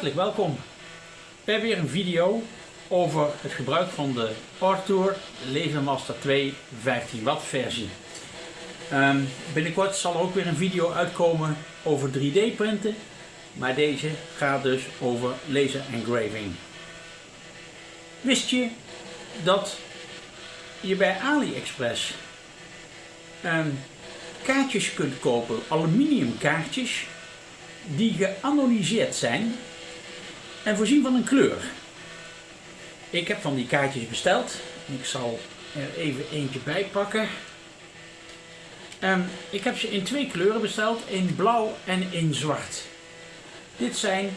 Hartelijk welkom bij weer een video over het gebruik van de Artour Lasermaster 2 15 watt versie. Um, binnenkort zal er ook weer een video uitkomen over 3D printen, maar deze gaat dus over laser engraving. Wist je dat je bij AliExpress um, kaartjes kunt kopen, aluminium kaartjes, die geanonymiseerd zijn en voorzien van een kleur. Ik heb van die kaartjes besteld. Ik zal er even eentje bij pakken. Um, ik heb ze in twee kleuren besteld, in blauw en in zwart. Dit zijn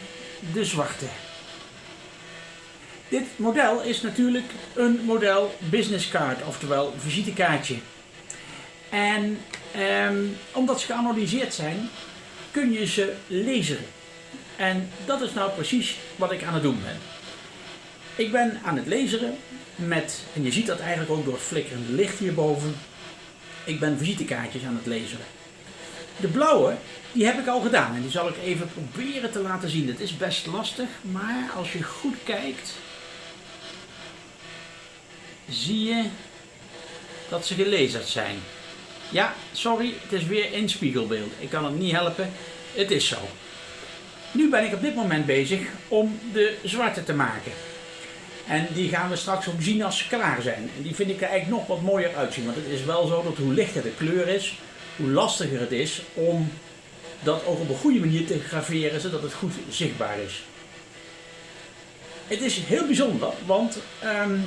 de zwarte. Dit model is natuurlijk een model business card, oftewel visitekaartje. En um, omdat ze geanalyseerd zijn, kun je ze lezen. En dat is nou precies wat ik aan het doen ben. Ik ben aan het lezen met, en je ziet dat eigenlijk ook door het flikkerende licht hierboven, ik ben visitekaartjes aan het lezen. De blauwe, die heb ik al gedaan en die zal ik even proberen te laten zien. Het is best lastig, maar als je goed kijkt, zie je dat ze gelezerd zijn. Ja, sorry, het is weer in spiegelbeeld. Ik kan het niet helpen. Het is zo. Nu ben ik op dit moment bezig om de zwarte te maken. En die gaan we straks ook zien als ze klaar zijn. En die vind ik er eigenlijk nog wat mooier uitzien. Want het is wel zo dat hoe lichter de kleur is, hoe lastiger het is om dat ook op een goede manier te graveren, zodat het goed zichtbaar is. Het is heel bijzonder, want um,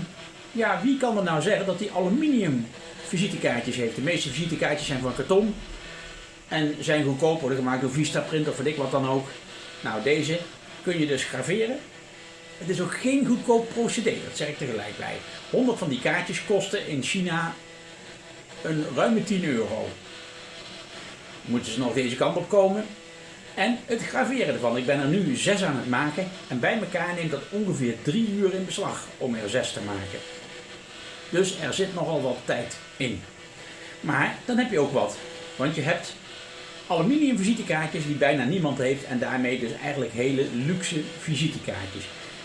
ja, wie kan er nou zeggen dat die aluminium visitekaartjes heeft. De meeste visitekaartjes zijn van karton en zijn goedkoop, worden gemaakt door Vistaprint of weet ik wat dan ook. Nou, deze kun je dus graveren. Het is ook geen goedkoop procedé, dat zeg ik tegelijk bij. 100 van die kaartjes kosten in China een ruime 10 euro. Moeten ze nog deze kant op komen. En het graveren ervan. Ik ben er nu 6 aan het maken en bij elkaar neemt dat ongeveer 3 uur in beslag om er 6 te maken. Dus er zit nogal wat tijd in. Maar dan heb je ook wat. Want je hebt aluminium visitekaartjes die bijna niemand heeft en daarmee dus eigenlijk hele luxe visitekaartjes.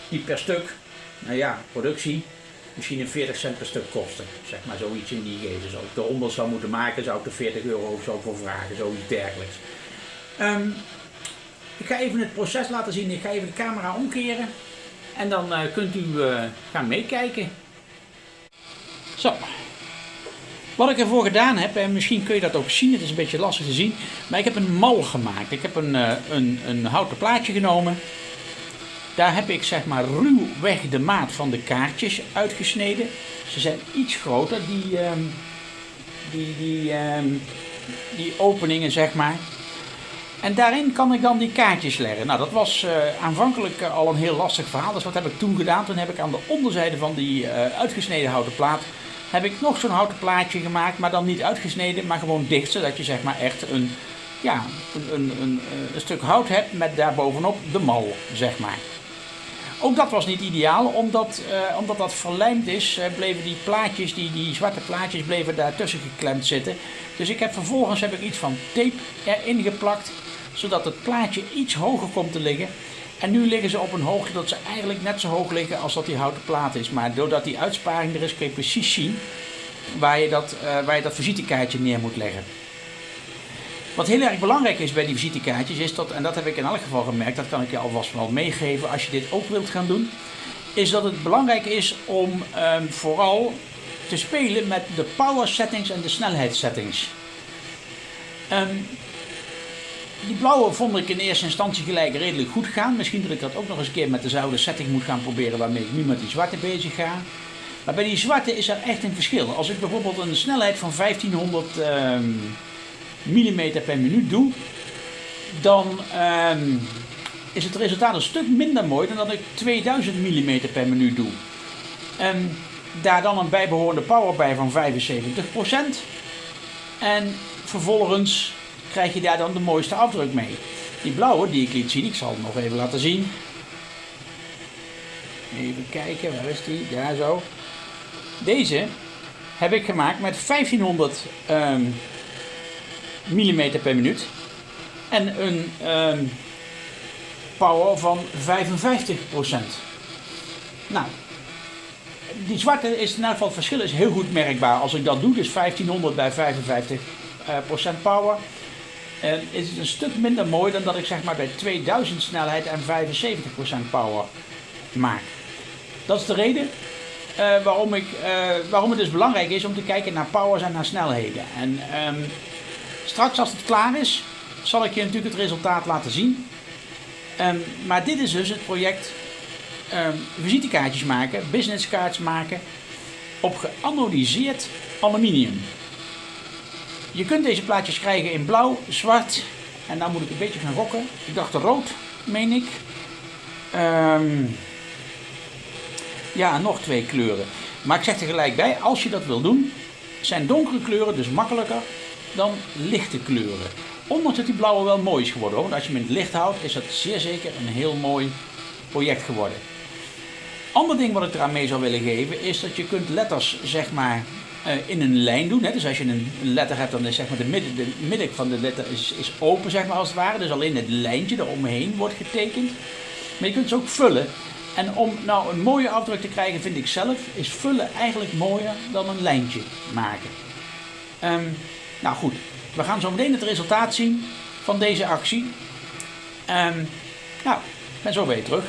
Die per stuk, nou ja, productie, misschien een 40 cent per stuk kosten. Zeg maar zoiets in die geest. Als ik de 100 zou moeten maken, zou ik er 40 euro of zo voor vragen, zoiets dergelijks. Um, ik ga even het proces laten zien. Ik ga even de camera omkeren. En dan uh, kunt u uh, gaan meekijken. Zo. Wat ik ervoor gedaan heb, en misschien kun je dat ook zien, het is een beetje lastig te zien, maar ik heb een mal gemaakt. Ik heb een, uh, een, een houten plaatje genomen. Daar heb ik zeg maar ruwweg de maat van de kaartjes uitgesneden. Ze zijn iets groter, die, um, die, die, um, die openingen zeg maar. En daarin kan ik dan die kaartjes leggen. Nou, dat was uh, aanvankelijk uh, al een heel lastig verhaal. Dus wat heb ik toen gedaan? Toen heb ik aan de onderzijde van die uitgesneden houten plaat heb ik nog zo'n houten plaatje gemaakt, maar dan niet uitgesneden, maar gewoon dicht, zodat je zeg maar echt een, ja, een, een, een, een stuk hout hebt met daarbovenop de mal, zeg maar. Ook dat was niet ideaal, omdat, uh, omdat dat verlijmd is, uh, bleven die plaatjes, die, die zwarte plaatjes, bleven daartussen geklemd zitten. Dus ik heb vervolgens heb ik iets van tape erin geplakt, zodat het plaatje iets hoger komt te liggen. En nu liggen ze op een hoogte dat ze eigenlijk net zo hoog liggen als dat die houten plaat is. Maar doordat die uitsparing er is, kun je precies zien waar je dat, uh, waar je dat visitekaartje neer moet leggen. Wat heel erg belangrijk is bij die visitekaartjes is dat, en dat heb ik in elk geval gemerkt, dat kan ik je alvast wel meegeven als je dit ook wilt gaan doen, is dat het belangrijk is om um, vooral te spelen met de power settings en de snelheidssettings. Um, die blauwe vond ik in eerste instantie gelijk redelijk goed gaan. Misschien dat ik dat ook nog eens een keer met dezelfde setting moet gaan proberen waarmee ik nu met die zwarte bezig ga. Maar bij die zwarte is er echt een verschil. Als ik bijvoorbeeld een snelheid van 1500 um, mm per minuut doe, dan um, is het resultaat een stuk minder mooi dan dat ik 2000 mm per minuut doe. Daar dan een bijbehorende power bij van 75%. En vervolgens krijg je daar dan de mooiste afdruk mee. Die blauwe die ik liet zien, ik zal het nog even laten zien. Even kijken, waar is die? Daar zo. Deze heb ik gemaakt met 1500 um, mm per minuut. En een um, power van 55%. Nou, die zwarte is in ieder geval het verschil is heel goed merkbaar. Als ik dat doe, dus 1500 bij 55% power, is het een stuk minder mooi dan dat ik zeg maar bij 2000 snelheid en 75% power maak. Dat is de reden uh, waarom, ik, uh, waarom het dus belangrijk is om te kijken naar powers en naar snelheden. En um, straks als het klaar is, zal ik je natuurlijk het resultaat laten zien. Um, maar dit is dus het project um, visitekaartjes maken, businesscards maken op geanodiseerd aluminium. Je kunt deze plaatjes krijgen in blauw, zwart en dan moet ik een beetje gaan rokken. Ik dacht rood, meen ik. Um, ja, nog twee kleuren. Maar ik zeg er gelijk bij, als je dat wil doen, zijn donkere kleuren dus makkelijker dan lichte kleuren. Ondanks dat die blauwe wel mooi is geworden. Want als je hem in het licht houdt, is dat zeer zeker een heel mooi project geworden. Ander ding wat ik eraan mee zou willen geven, is dat je kunt letters zeg maar in een lijn doen. Hè. Dus als je een letter hebt, dan is zeg maar de midden, de midden van de letter is, is open zeg maar als het ware. Dus alleen het lijntje eromheen wordt getekend. Maar je kunt ze ook vullen. En om nou een mooie afdruk te krijgen, vind ik zelf, is vullen eigenlijk mooier dan een lijntje maken. Um, nou goed, we gaan zo meteen het resultaat zien van deze actie. Um, nou, ben zo weer terug.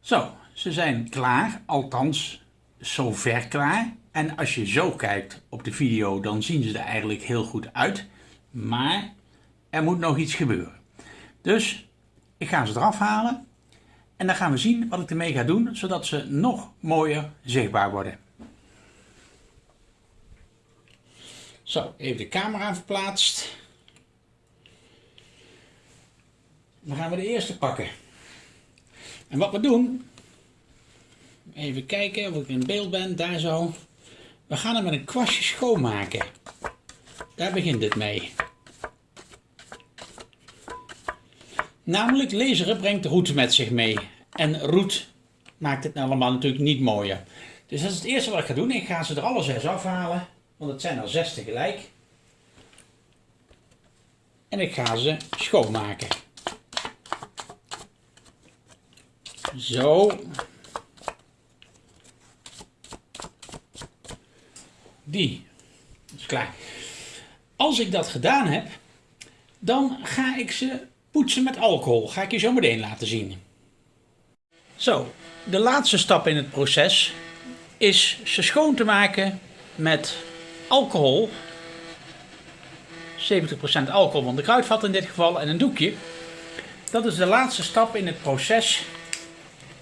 Zo, ze zijn klaar, althans zover klaar. En als je zo kijkt op de video, dan zien ze er eigenlijk heel goed uit. Maar er moet nog iets gebeuren. Dus ik ga ze eraf halen en dan gaan we zien wat ik ermee ga doen, zodat ze nog mooier zichtbaar worden. Zo, even de camera verplaatst. Dan gaan we de eerste pakken. En wat we doen, even kijken of ik in beeld ben, daar zo. We gaan hem met een kwastje schoonmaken. Daar begint het mee. Namelijk laseren brengt roet met zich mee. En roet maakt het allemaal natuurlijk niet mooier. Dus dat is het eerste wat ik ga doen. Ik ga ze er alle zes afhalen. Want het zijn er zes tegelijk. En ik ga ze schoonmaken. Zo. Die. Is klaar. Als ik dat gedaan heb, dan ga ik ze poetsen met alcohol. Ga ik je zo meteen laten zien. Zo, de laatste stap in het proces is ze schoon te maken met alcohol. 70% alcohol van de kruidvat in dit geval en een doekje. Dat is de laatste stap in het proces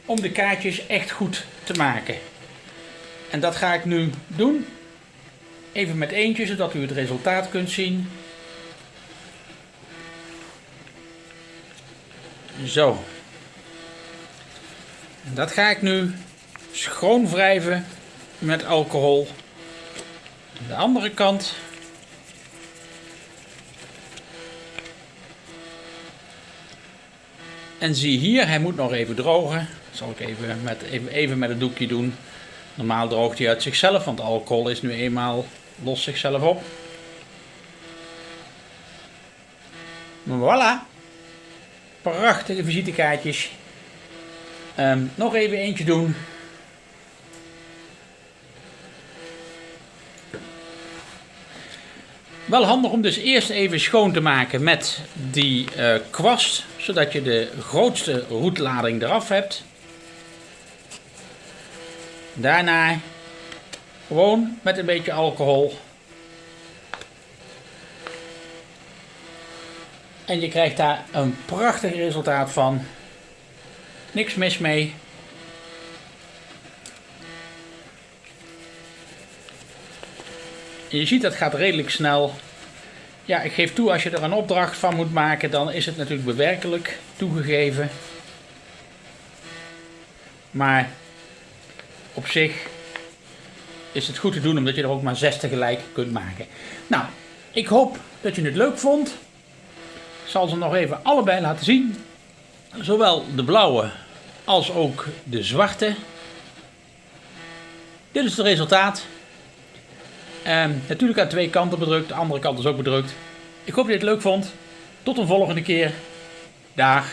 om de kaartjes echt goed te maken. En dat ga ik nu doen. Even met eentje, zodat u het resultaat kunt zien. Zo. En dat ga ik nu schoon wrijven met alcohol. De andere kant. En zie hier, hij moet nog even drogen. Dat zal ik even met, even, even met het doekje doen. Normaal droogt hij uit zichzelf, want alcohol is nu eenmaal los zichzelf op. Voilà. Prachtige visitekaartjes. Um, nog even eentje doen. Wel handig om dus eerst even schoon te maken met die uh, kwast, zodat je de grootste roetlading eraf hebt. Daarna gewoon met een beetje alcohol. En je krijgt daar een prachtig resultaat van. Niks mis mee. je ziet dat gaat redelijk snel. Ja, ik geef toe als je er een opdracht van moet maken, dan is het natuurlijk bewerkelijk toegegeven. Maar op zich is het goed te doen omdat je er ook maar zes tegelijk kunt maken. Nou, ik hoop dat je het leuk vond. Ik zal ze nog even allebei laten zien. Zowel de blauwe als ook de zwarte. Dit is het resultaat. Um, natuurlijk aan twee kanten bedrukt, de andere kant is ook bedrukt. Ik hoop dat je het leuk vond. Tot een volgende keer. Dag.